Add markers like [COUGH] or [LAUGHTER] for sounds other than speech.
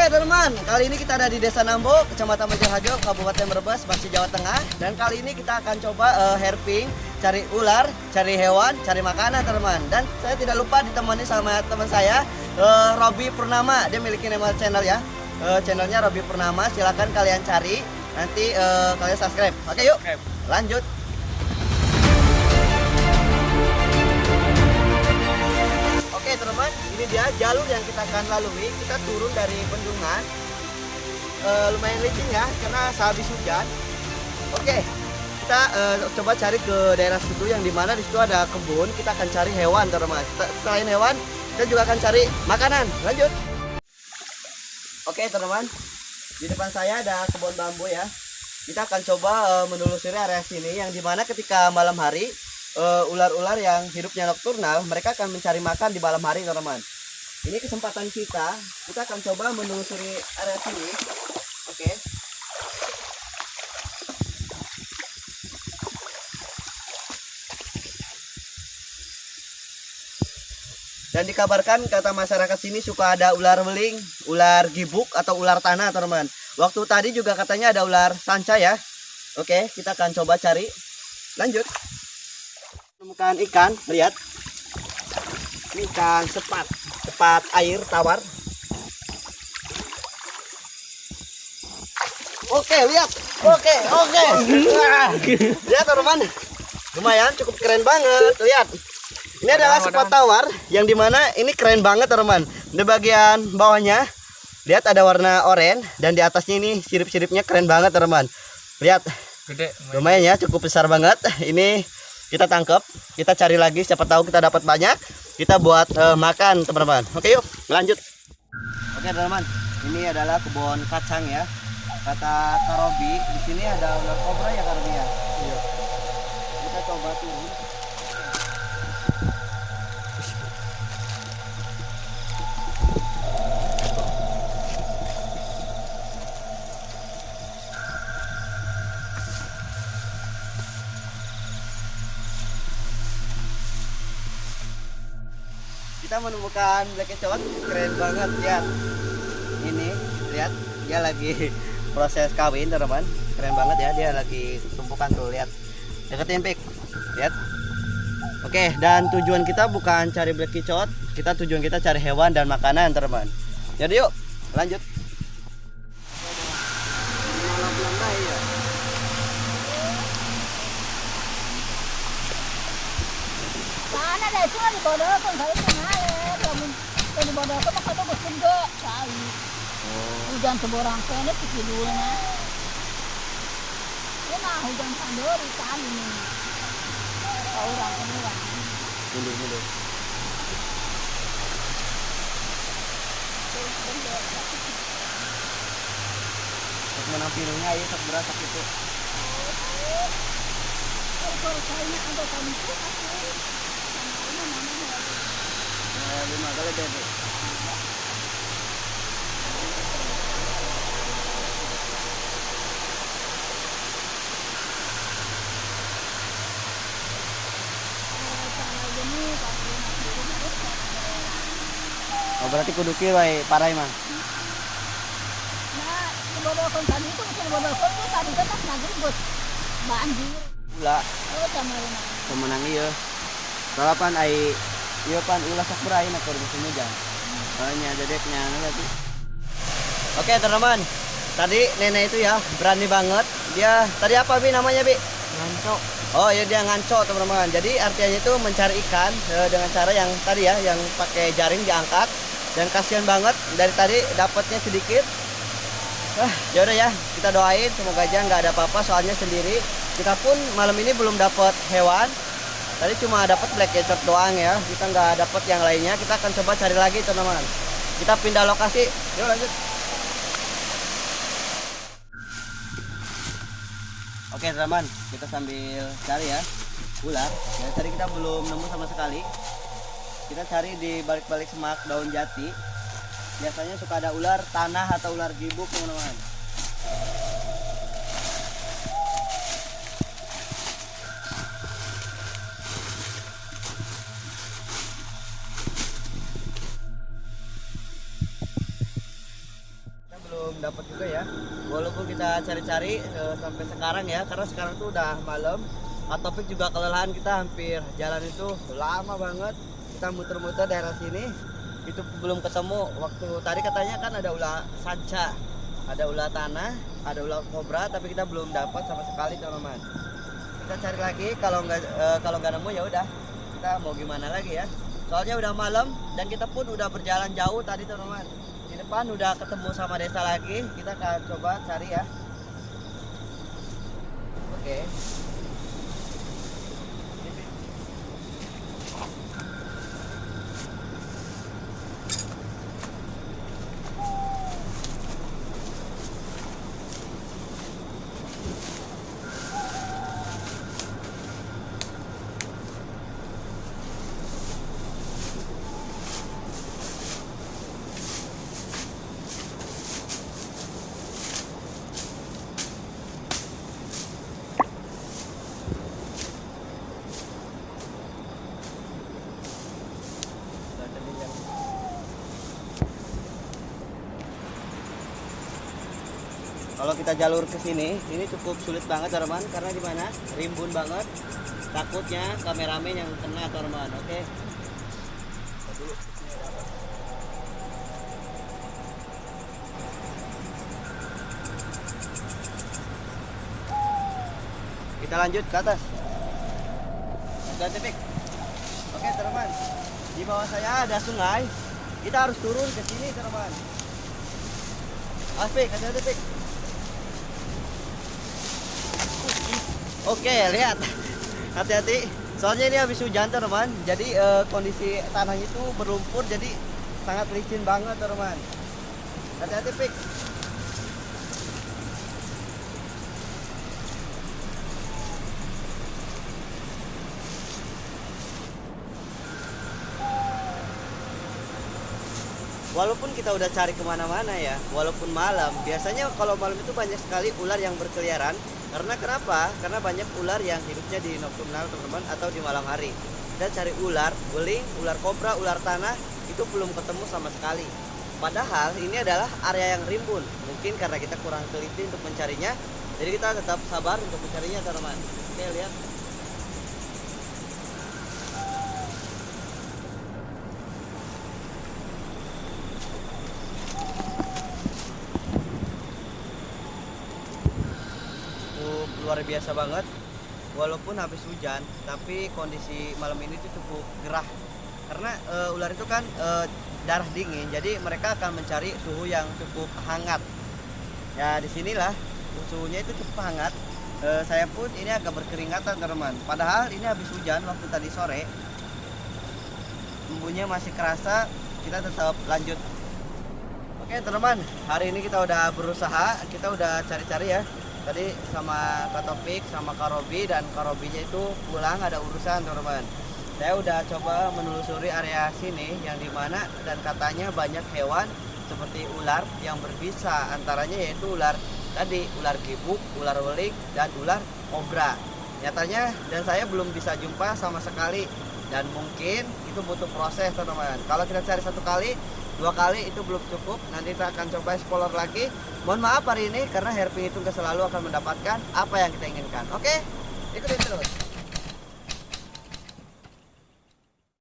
Oke teman, kali ini kita ada di Desa Nambo, Kecamatan Majalhajo, Kabupaten Brebes, masih Jawa Tengah. Dan kali ini kita akan coba uh, herping, cari ular, cari hewan, cari makanan teman. Dan saya tidak lupa ditemani sama teman saya, uh, Robi Purnama. Dia memiliki nama channel ya, uh, channelnya Robi Purnama. Silahkan kalian cari, nanti uh, kalian subscribe. Oke yuk, lanjut. Ini dia jalur yang kita akan lalui. Kita turun dari bendungan. E, lumayan licin ya, karena sehabis hujan. Oke, kita e, coba cari ke daerah situ yang di mana di situ ada kebun. Kita akan cari hewan teman. Selain hewan, kita juga akan cari makanan. Lanjut. Oke teman, di depan saya ada kebun bambu ya. Kita akan coba e, menelusuri area sini yang di mana ketika malam hari ular-ular uh, yang hidupnya nokturnal, mereka akan mencari makan di malam hari, teman-teman. Ini kesempatan kita, kita akan coba menelusuri area sini. Oke. Okay. Dan dikabarkan kata masyarakat sini suka ada ular beling, ular gibuk atau ular tanah, teman-teman. Waktu tadi juga katanya ada ular sanca ya. Oke, kita akan coba cari. Lanjut menemukan ikan lihat ini ikan sepat sepat air tawar. Oke lihat. Oke oke. Lihat teman lumayan cukup keren banget. Lihat. Ini adalah sepat tawar. yang di mana ini keren banget teman di bagian bawahnya lihat ada warna oranye dan di atasnya ini sirip-siripnya keren banget teman lihat. Gede lumayan ya cukup besar banget. Ini kita tangkap kita cari lagi siapa tahu kita dapat banyak. Kita buat uh, makan teman-teman. Oke yuk lanjut. Oke teman-teman ini adalah kebun kacang ya. Kata Karobi di sini ada ular kobra ya Karobi ya? Iya. Kita coba turun menemukan black cowok keren banget lihat. Ini lihat dia lagi [LAUGHS] proses kawin teman-teman. Keren banget ya dia lagi tumpukan tuh lihat. Deketin pik. Lihat. Oke dan tujuan kita bukan cari black cowok kita tujuan kita cari hewan dan makanan teman-teman. Jadi yuk lanjut. Sana deh, cuma di bodoh pun saya di bodoh maka tuh gede kali hujan seborang kene sikidulnya ini nah hujan sandori kali nih orang ini lah mundur mundur Sak menampilunya ya sak berat sak itu. Kalau kayaknya ada tadi tuh aku sama ini namanya. Eh, lima kali bebek. Berarti kudu kieu wae parai mah. Nah, bodokon tadi itu bodokon tuh tadi pas nagri buat banjir. Ula. Oh, camarina. Pemenang ieu. Soalnya pan ai ieu pan ulah sok berai na keur musim hujan. Soalnya dedeknya nanti. Oke, teman-teman. Tadi nenek itu ya berani banget. Dia tadi apa Bi namanya Bi? Nganco. Oh ya dia nganco teman-teman. Jadi artinya itu mencari ikan eh, dengan cara yang tadi ya, yang pakai jaring diangkat dan kasihan banget dari tadi dapatnya sedikit. Ah, ya udah ya, kita doain semoga aja nggak ada apa-apa soalnya sendiri. Kita pun malam ini belum dapat hewan. Tadi cuma dapat black cat doang ya. Kita nggak dapat yang lainnya. Kita akan coba cari lagi teman-teman. Kita pindah lokasi. Yuk lanjut. Oke teman, kita sambil cari ya ular. Ya, tadi kita belum nemu sama sekali. Kita cari di balik-balik semak daun jati. Biasanya suka ada ular tanah atau ular gibuk teman-teman. dapat juga ya walaupun kita cari-cari eh, sampai sekarang ya karena sekarang tuh udah malam Topik juga kelelahan kita hampir jalan itu lama banget kita muter-muter daerah sini itu belum ketemu. Waktu tadi katanya kan ada ular sanca ada ular tanah ada ular kobra tapi kita belum dapat sama sekali teman-teman. Kita cari lagi kalau nggak eh, kalau nggak nemu ya udah. Kita mau gimana lagi ya? Soalnya udah malam dan kita pun udah berjalan jauh tadi teman-teman. Di depan udah ketemu sama desa lagi kita akan coba cari ya oke Kalau kita jalur ke sini, ini cukup sulit banget teman karena di mana? Rimbun banget. Takutnya kameramen yang kena teman. Oke. Kita lanjut ke atas. Oke, tipik. Oke, teman. Di bawah saya ada sungai. Kita harus turun ke sini, teman. Aspik, hati-hati, Pik. Oke, lihat. Hati-hati. Soalnya ini habis hujan, teman. Jadi eh, kondisi tanahnya itu berlumpur, jadi sangat licin banget, teman. Hati-hati, Pik. Walaupun kita udah cari ke mana-mana ya, walaupun malam, biasanya kalau malam itu banyak sekali ular yang berkeliaran. Karena kenapa? Karena banyak ular yang hidupnya di nocturnal teman-teman atau di malam hari. Kita cari ular, beling, ular kobra, ular tanah itu belum ketemu sama sekali. Padahal ini adalah area yang rimbun. Mungkin karena kita kurang teliti untuk mencarinya, jadi kita tetap sabar untuk mencarinya teman-teman. Oke lihat. cukup luar biasa banget. Walaupun habis hujan tapi kondisi malam ini tuh cukup gerah. Karena eh, ular itu kan eh, darah dingin jadi mereka akan mencari suhu yang cukup hangat. Ya di sinilah suhunya itu cukup hangat. Eh, saya pun ini agak berkeringatan teman. Padahal ini habis hujan waktu tadi sore embunnya masih kerasa. Kita tetap lanjut. Oke teman-teman, hari ini kita udah berusaha, kita udah cari-cari ya. Tadi sama Kak Topik, sama Kak Robi dan Kak Robinya itu pulang ada urusan teman-teman. Saya udah coba menelusuri area sini yang di mana dan katanya banyak hewan seperti ular yang berbisa, antaranya yaitu ular tadi ular gibuk, ular welik dan ular kobra. Nyatanya dan saya belum bisa jumpa sama sekali dan mungkin itu butuh proses teman-teman. Kalau kita cari satu kali dua kali itu belum cukup. Nanti kita akan coba explore lagi. Mohon maaf hari ini karena hairpin itu selalu akan mendapatkan apa yang kita inginkan. Oke? Ikutin terus